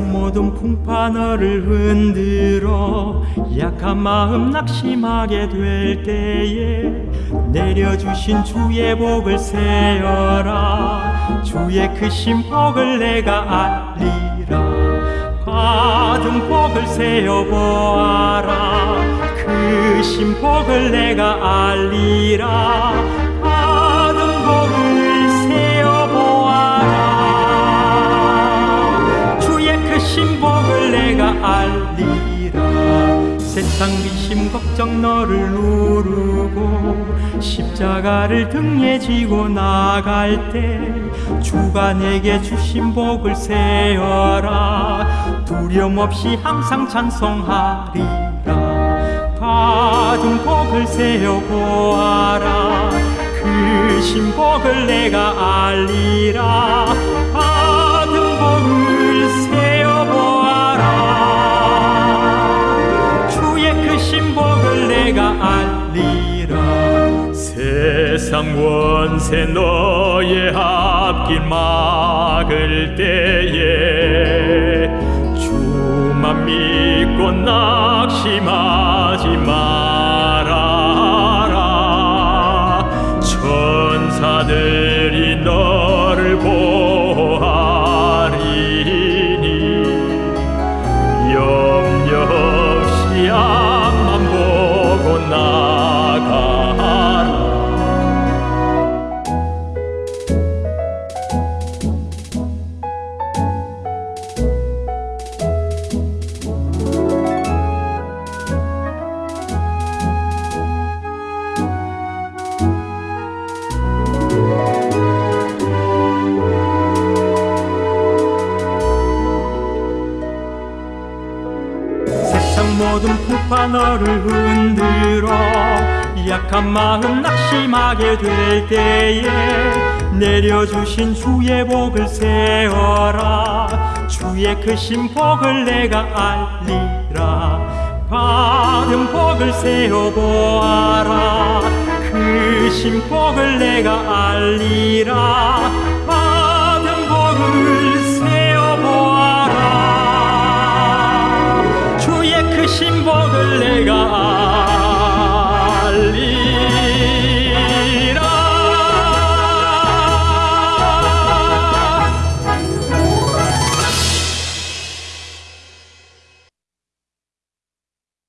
모든 풍파 너를 흔들어 약한 마음 낙심하게 될 때에 내려주신 주의 복을 세어라. 주의 크신 복을 내가 알리라. 받은 복을 세어보아라. 크신 복을 내가 알리라 세상 비심 걱정 너를 누르고 십자가를 등에 지고 나갈 때 주가 내게 주신 복을 세어라. 두려움 없이 항상 찬송하리라. 받은 복을 세어 보아라. 크신 복을 내가 알리라 알리라 세상 원세 너의 앞길 막을 때에 주만 믿고 낙심하지 말아라. 천사들이 너를 보하리니 염려 보 모든 풍파 너를 흔들어 약한 마음 낙심하게 될 때에 내려주신 주의 복을 세어라. 주의 크신 복을 내가 알리라. 받은 복을 세어보아라. 크신 복을 내가 알리라 신복을 내가